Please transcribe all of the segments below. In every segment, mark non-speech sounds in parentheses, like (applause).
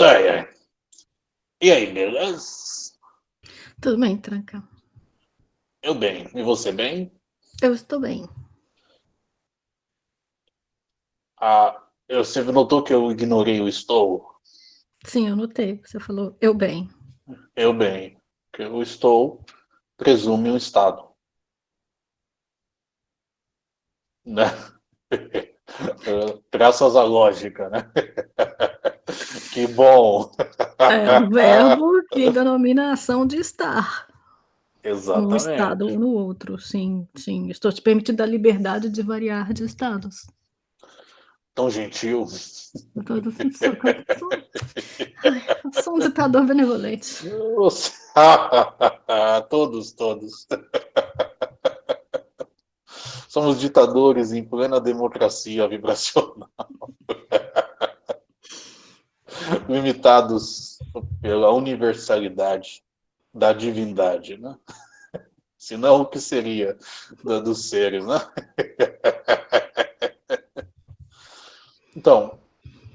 Ai, ai. E aí, beleza? Tudo bem, tranca. Eu bem. E você bem? Eu estou bem. Ah, eu, você notou que eu ignorei o estou? Sim, eu notei. Você falou eu bem. Eu bem. Que o estou presume um estado. (laughs) Né? (laughs) Graças à lógica, né? (laughs) Que bom! É um verbo que denomina ação de estar. Num estado ou no outro, sim, sim. Estou te permitindo a liberdade de variar de estados. Tão gentil. Eu tô, eu ai, sou um ditador benevolente. Nossa. (laughs) todos, todos. Somos ditadores em plena democracia vibracional. (laughs) Limitados pela universalidade da divindade, né? (laughs) Senão, o que seria dos seres, né? (laughs) Então,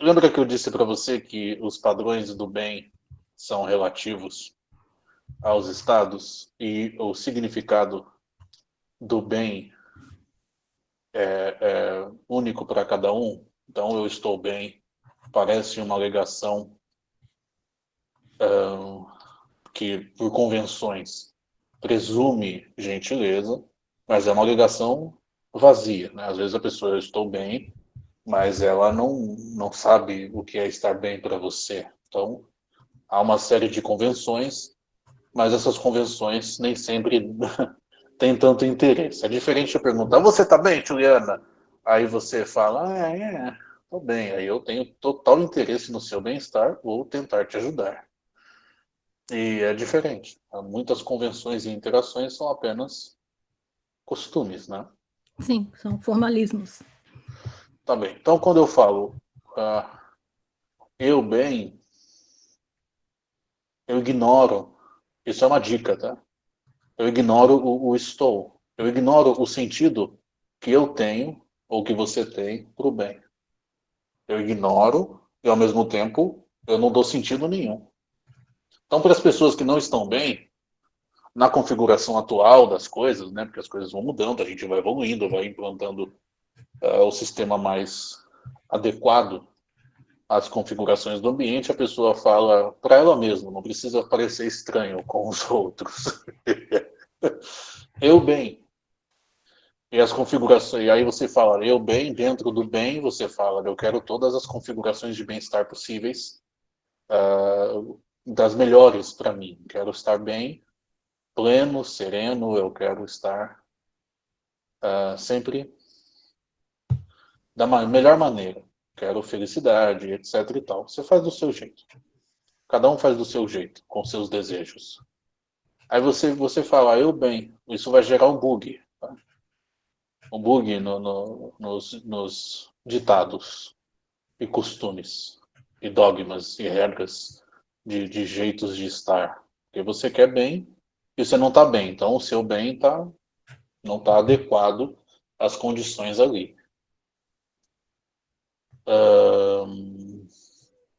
lembra que eu disse para você que os padrões do bem são relativos aos estados e o significado do bem é, é único para cada um? Então, eu estou bem, parece uma alegação que, por convenções, presume gentileza, mas é uma alegação vazia. Né? Às vezes a pessoa, eu estou bem, mas ela não, não sabe o que é estar bem para você. Então, há uma série de convenções, mas essas convenções nem sempre (laughs) têm tanto interesse. É diferente eu perguntar, você está bem, Juliana? Aí você fala, ah, é, estou bem. Aí eu tenho total interesse no seu bem-estar, vou tentar te ajudar. E é diferente. Muitas convenções e interações são apenas costumes, né? Sim, são formalismos. Tá bem. Então, quando eu falo uh, eu bem, eu ignoro. Isso é uma dica, tá? Eu ignoro o, o estou. Eu ignoro o sentido que eu tenho ou que você tem para o bem. Eu ignoro e, ao mesmo tempo, eu não dou sentido nenhum. Então, para as pessoas que não estão bem, na configuração atual das coisas, né, porque as coisas vão mudando, a gente vai evoluindo, vai implantando uh, o sistema mais adequado às configurações do ambiente, a pessoa fala para ela mesma, não precisa parecer estranho com os outros. (laughs) eu bem. E as configurações, e aí você fala, eu bem, dentro do bem, você fala, eu quero todas as configurações de bem-estar possíveis, uh, das melhores para mim. Quero estar bem, pleno, sereno, eu quero estar uh, sempre da melhor maneira. Quero felicidade, etc e tal. Você faz do seu jeito. Cada um faz do seu jeito, com seus desejos. Aí você, você fala, eu bem, isso vai gerar um bug. Um bug no, no, nos, nos ditados e costumes, e dogmas e regras de, de jeitos de estar. Porque você quer bem e você não está bem. Então o seu bem tá, não está adequado às condições ali.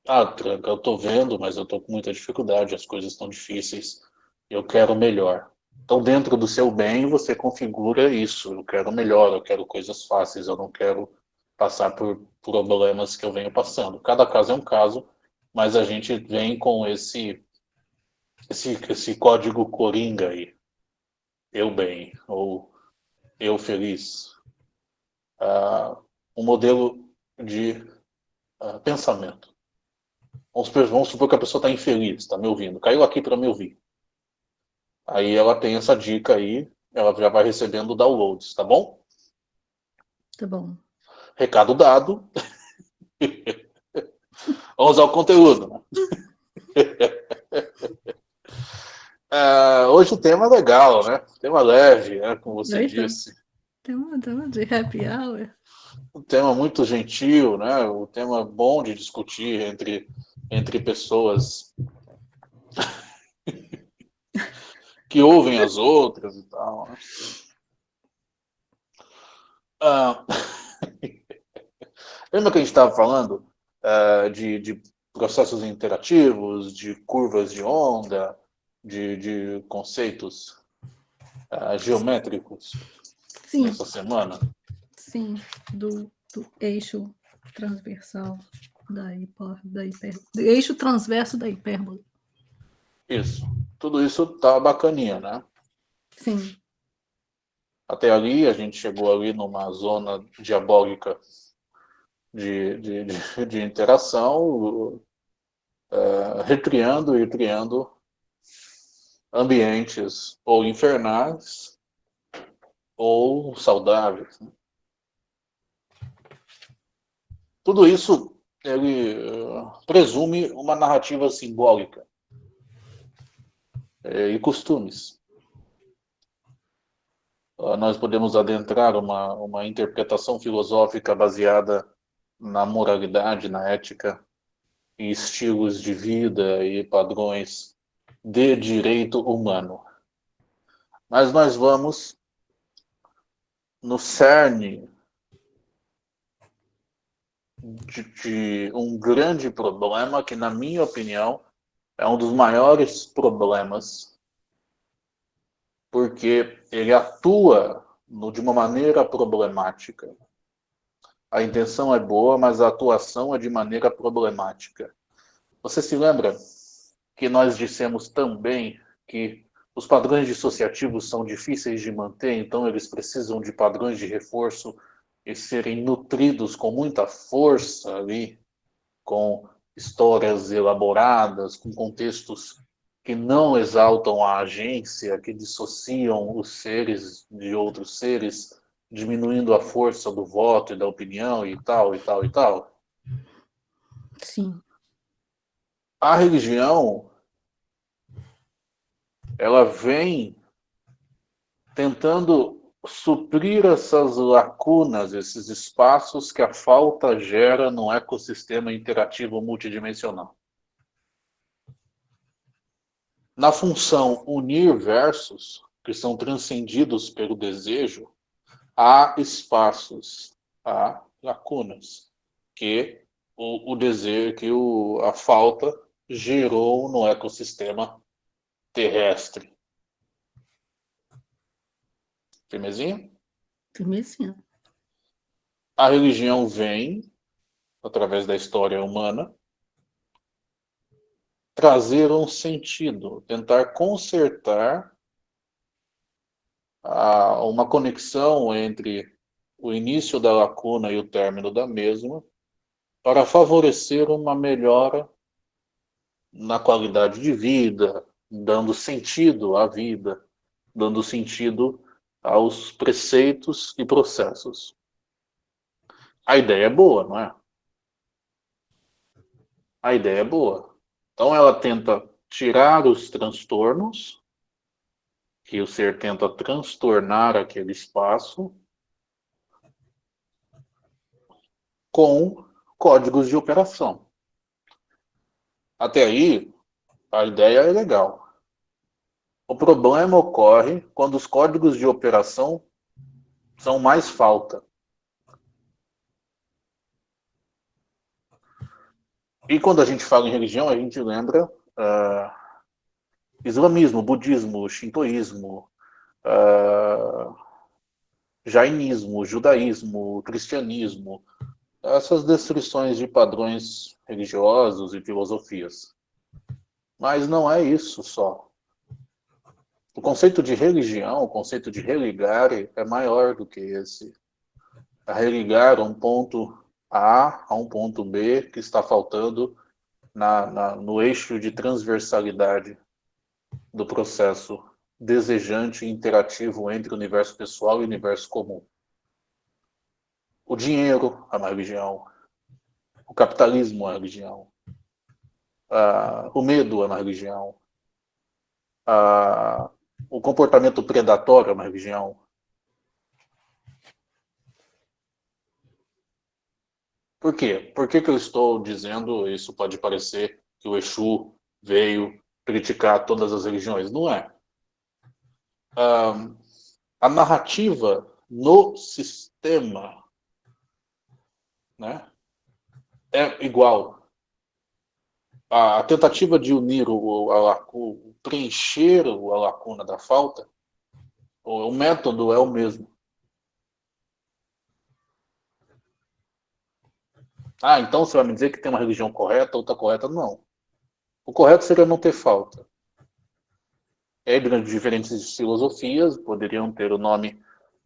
Ah, Tranca, eu estou vendo, mas eu estou com muita dificuldade, as coisas estão difíceis, eu quero melhor. Então, dentro do seu bem, você configura isso. Eu quero melhor, eu quero coisas fáceis, eu não quero passar por problemas que eu venho passando. Cada caso é um caso, mas a gente vem com esse, esse, esse código coringa aí. Eu bem, ou eu feliz. Uh, um modelo de uh, pensamento. Vamos, vamos, supor que a pessoa está infeliz, está me ouvindo, caiu aqui para me ouvir. Aí ela tem essa dica aí, ela já vai recebendo downloads, tá bom? Tá bom. Recado dado. (laughs) Vamos ao conteúdo. uh, hoje o tema é legal, né? Tema leve, né? como você Eita. disse. Tema, tema de happy hour um tema muito gentil, né? Um tema bom de discutir entre, entre pessoas que ouvem as outras e tal. Né? Ah, (laughs) lembra que a gente estava falando uh, de, de processos interativos, de curvas de onda, de, de conceitos uh, geométricos Sim. essa semana? Sim, do, do eixo transversal da, hiper, da hiper, eixo transverso da hipérbole. Isso. Tudo isso tá bacaninha, né? Sim. Até ali, a gente chegou ali numa zona diabólica de, de, de, de interação, uh, recriando e criando ambientes ou infernais ou saudáveis. Né? Tudo isso ele uh, presume uma narrativa simbólica uh, e costumes. Uh, nós podemos adentrar uma, uma interpretação filosófica baseada na moralidade, na ética, e estilos de vida e padrões de direito humano. Mas nós vamos no cerne de, de, um grande problema que, na minha opinião, é um dos maiores problemas, porque ele atua no, de uma maneira problemática. A intenção é boa, mas a atuação é de maneira problemática. Você se lembra que nós dissemos também que os padrões dissociativos são difíceis de manter, então eles precisam de padrões de reforço e serem nutridos com muita força ali, com histórias elaboradas, com contextos que não exaltam a agência, que dissociam os seres de outros seres, diminuindo a força do voto e da opinião e tal, e tal, e tal? Sim. A religião, ela vem tentando suprir essas lacunas, esses espaços que a falta gera no ecossistema interativo multidimensional. Na função unir versos, que são transcendidos pelo desejo, há espaços, há lacunas, que o, o desejo, que o, a falta gerou no ecossistema terrestre. Firmezinho? Firmezinho. A religião vem, através da história humana, trazer um sentido, tentar consertar a, uma conexão entre o início da lacuna e o término da mesma, para favorecer uma melhora na qualidade de vida, dando sentido à vida, dando sentido aos preceitos e processos. A ideia é boa, não é? A ideia é boa. Então ela tenta tirar os transtornos, que o ser tenta transtornar aquele espaço, com códigos de operação. Até aí, a ideia é legal. O problema ocorre quando os códigos de operação são mais falta. E quando a gente fala em religião, a gente lembra uh, islamismo, budismo, shintoísmo, uh, jainismo, judaísmo, cristianismo, essas descrições de padrões religiosos e filosofias. Mas não é isso só. O conceito de religião, o conceito de religare é maior do que esse. A religar um ponto A a um ponto B que está faltando na, na, no eixo de transversalidade do processo desejante e interativo entre o universo pessoal e o universo comum. O dinheiro é uma religião. O capitalismo é uma religião. Uh, o medo é uma religião. Uh, o comportamento predatório é uma religião? Por quê? Por que, que eu estou dizendo isso pode parecer que o Exu veio criticar todas as religiões? Não é. Um, a narrativa no sistema né, é igual. a tentativa de unir o, a, o preencher a lacuna da falta, o, método é o mesmo. Ah, então você vai me dizer que tem uma religião correta, outra correta? Não. O correto seria não ter falta. É, durante diferentes filosofias, poderiam ter o nome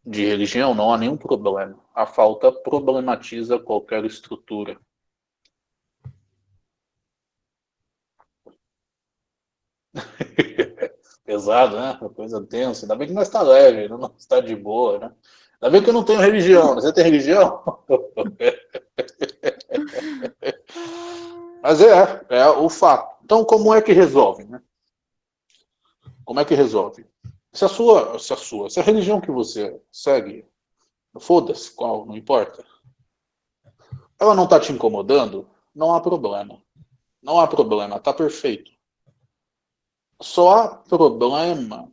de religião, não há nenhum problema. A falta problematiza qualquer estrutura. (laughs) Pesado, né? Uma coisa tensa. Ainda bem que nós está leve, não está de boa, né? Ainda bem que eu não tenho religião. Você tem religião? (laughs) Mas é, é o fato. Então, como é que resolve, né? Como é que resolve? Se a sua, se a sua, se a religião que você segue, foda-se qual, não importa, ela não está te incomodando, não há problema. Não há problema, está perfeito. Só há problema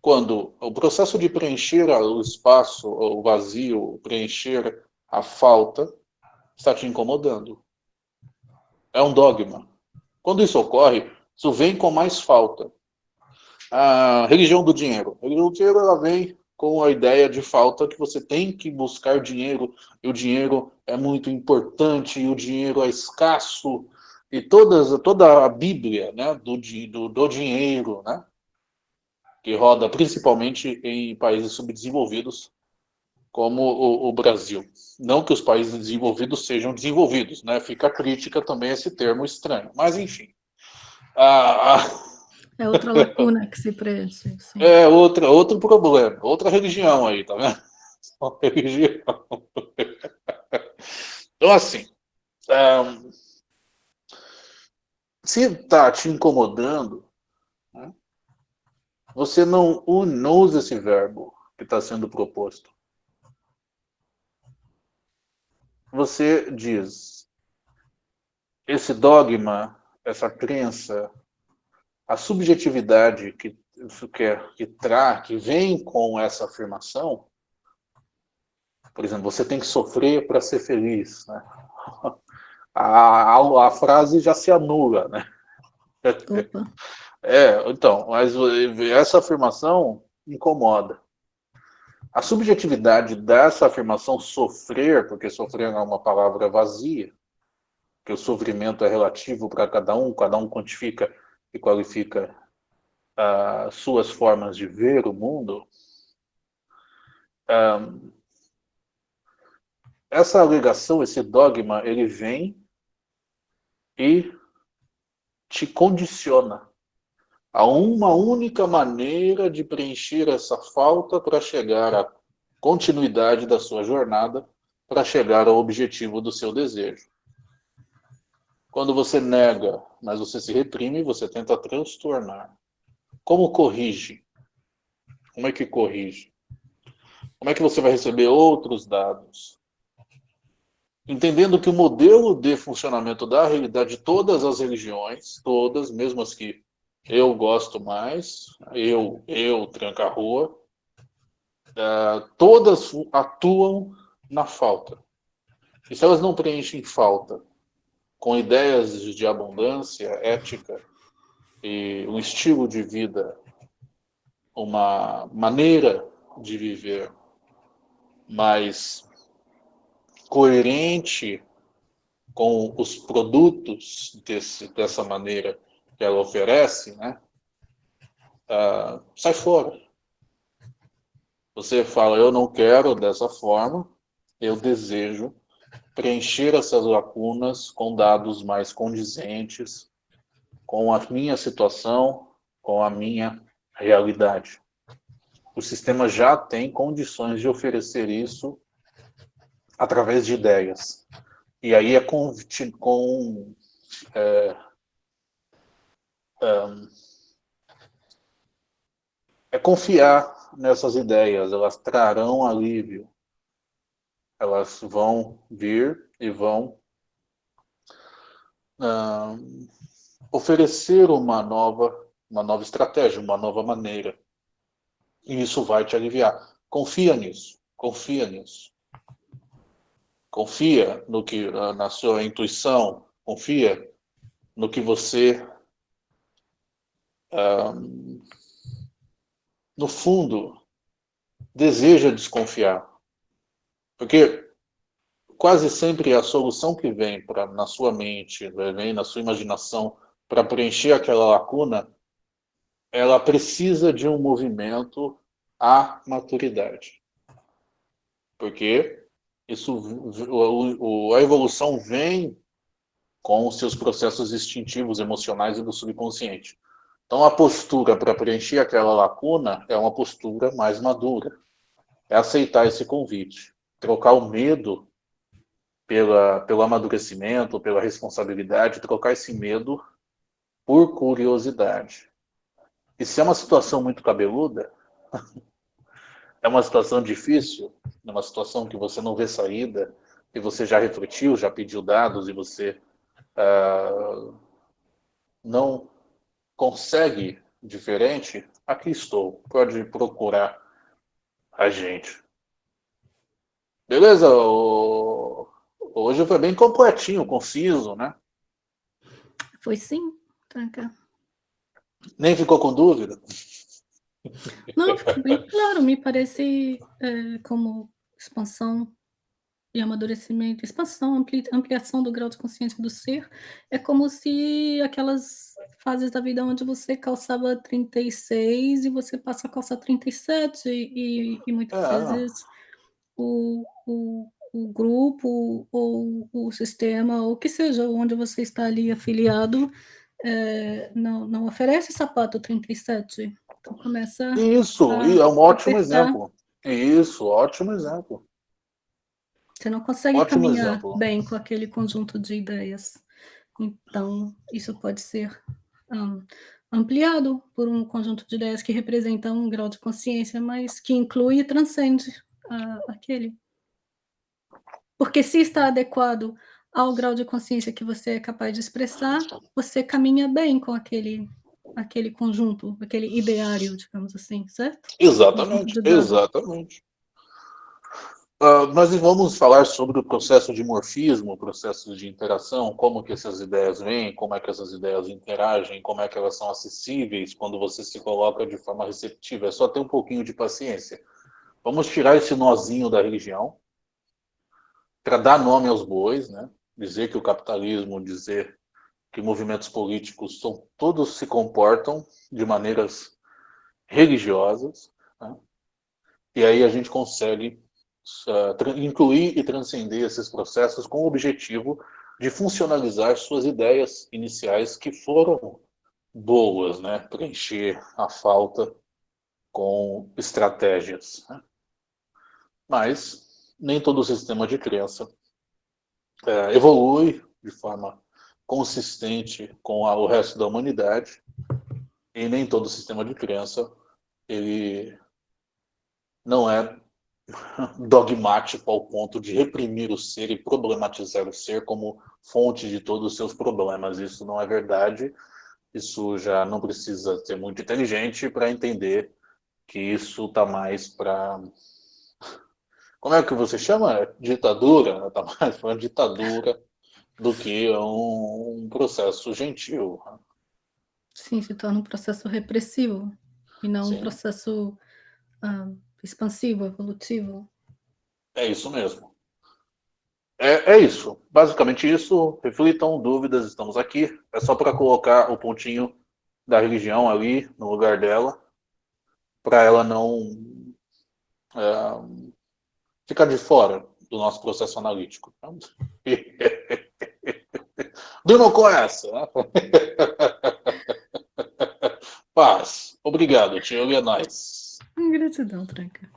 quando o processo de preencher o espaço, o vazio, preencher a falta, está te incomodando. É um dogma. Quando isso ocorre, isso vem com mais falta. A religião do dinheiro. A religião do dinheiro ela vem com a ideia de falta que você tem que buscar dinheiro, e o dinheiro é muito importante, e o dinheiro é escasso, e todas, toda a Bíblia né, do, do, do dinheiro, né, que roda principalmente em países subdesenvolvidos, como o, o, Brasil. Não que os países desenvolvidos sejam desenvolvidos, né? fica a crítica também a esse termo estranho, mas enfim. Ah, é outra lacuna que se preenche. Sim. É outra, outro problema, outra religião aí, tá vendo? (laughs) Religião. Então, assim, um, se está te incomodando, né, você não, não usa esse verbo que está sendo proposto. Você diz, esse dogma, essa crença, a subjetividade que, que, que, tra, que vem com essa afirmação, por exemplo, você tem que sofrer para ser feliz, né? (laughs) a, a, a frase já se anula, né? Opa. (laughs) É, então, mas essa afirmação incomoda. A subjetividade dessa afirmação sofrer, porque sofrer é uma palavra vazia, que o sofrimento é relativo para cada um, cada um quantifica e qualifica uh, suas formas de ver o mundo, um, essa alegação, esse dogma, ele vem e te condiciona a uma única maneira de preencher essa falta para chegar à continuidade da sua jornada, para chegar ao objetivo do seu desejo. Quando você nega, mas você se reprime, você tenta transtornar. Como corrige? Como é que corrige? Como é que você vai receber outros dados? Entendendo que o modelo de funcionamento da realidade de todas as religiões, todas, mesmo as que eu gosto mais, eu, eu, tranca-rua, uh, todas atuam na falta. E se elas não preenchem falta com ideias de abundância, ética e um estilo de vida, uma maneira de viver mais coerente com os produtos desse, dessa maneira que ela oferece, né? Uh, sai fora. Você fala, eu não quero dessa forma, eu desejo preencher essas lacunas com dados mais condizentes com a minha situação, com a minha realidade. O sistema já tem condições de oferecer isso através de ideias. E aí é com, com é, é confiar nessas ideias, elas trarão alívio. Elas vão vir e vão oferecer uma nova, uma nova estratégia, uma nova maneira. E isso vai te aliviar. Confia nisso, confia nisso confia no que na sua intuição, confia no que você, um, no fundo, deseja desconfiar. Porque quase sempre a solução que vem pra, na sua mente, vem na sua imaginação, para preencher aquela lacuna, ela precisa de um movimento à maturidade. Porque isso, o, a evolução vem com os seus processos instintivos, emocionais e do subconsciente. Então, a postura para preencher aquela lacuna é uma postura mais madura. É aceitar esse convite. Trocar o medo pela, pelo amadurecimento, pela responsabilidade, trocar esse medo por curiosidade. E se é uma situação muito cabeluda, (laughs) é uma situação difícil, é uma situação que você não vê saída, e você já refletiu, já pediu dados, e você uh, não consegue diferente, aqui estou, pode procurar a gente. Beleza? Hoje foi bem completinho, conciso, né? Foi sim, Tranca. Nem ficou com dúvida? Não, ficou bem claro, me parece é, como expansão e amadurecimento, expansão, ampli, ampliação do grau de consciência do ser, é como se aquelas fases da vida onde você calçava 36 e você passa a calçar 37 e, e muitas é. vezes o, o, o grupo ou o sistema, ou que seja, onde você está ali afiliado, é, não, não oferece sapato 37. Então começa. Isso, é um ótimo exemplo. Isso, ótimo exemplo. Você não consegue ótimo caminhar exemplo. bem com aquele conjunto de ideias. Então, isso pode ser um, ampliado por um conjunto de ideias que representa um grau de consciência, mas que inclui e transcende uh, aquele. Porque se está adequado ao grau de consciência que você é capaz de expressar, você caminha bem com aquele, aquele conjunto, aquele ideário, digamos assim, certo? Exatamente, exatamente. Uh, nós vamos falar sobre o processo de morfismo, o processo de interação, como que essas ideias vêm, como é que essas ideias interagem, como é que elas são acessíveis quando você se coloca de forma receptiva. É só ter um pouquinho de paciência. Vamos tirar esse nozinho da religião para dar nome aos bois, né? dizer que o capitalismo, dizer que movimentos políticos são, todos se comportam de maneiras religiosas, né? e aí a gente consegue uh, incluir e transcender esses processos com o objetivo de funcionalizar suas ideias iniciais que foram boas, né? preencher a falta com estratégias. Né? Mas nem todo sistema de crença é, evolui de forma consistente com a, o resto da humanidade e nem todo sistema de crença ele não é (laughs) dogmático ao ponto de reprimir o ser e problematizar o ser como fonte de todos os seus problemas. Isso não é verdade. Isso já não precisa ser muito inteligente para entender que isso está mais para (laughs) como é que você chama? Ditadura? Está mais uma ditadura do que um, um, processo gentil. Sim, se torna um processo repressivo e não Sim. um processo uh, expansivo, evolutivo. É isso mesmo. É, é isso. Basicamente isso. Reflitam, dúvidas, estamos aqui. É só para colocar o pontinho da religião ali no lugar dela, para ela não é, ficar de fora do nosso processo analítico. (laughs) com essa. Né? (laughs) Paz. Obrigado, tio. E é nóis. Gratidão, Tranca.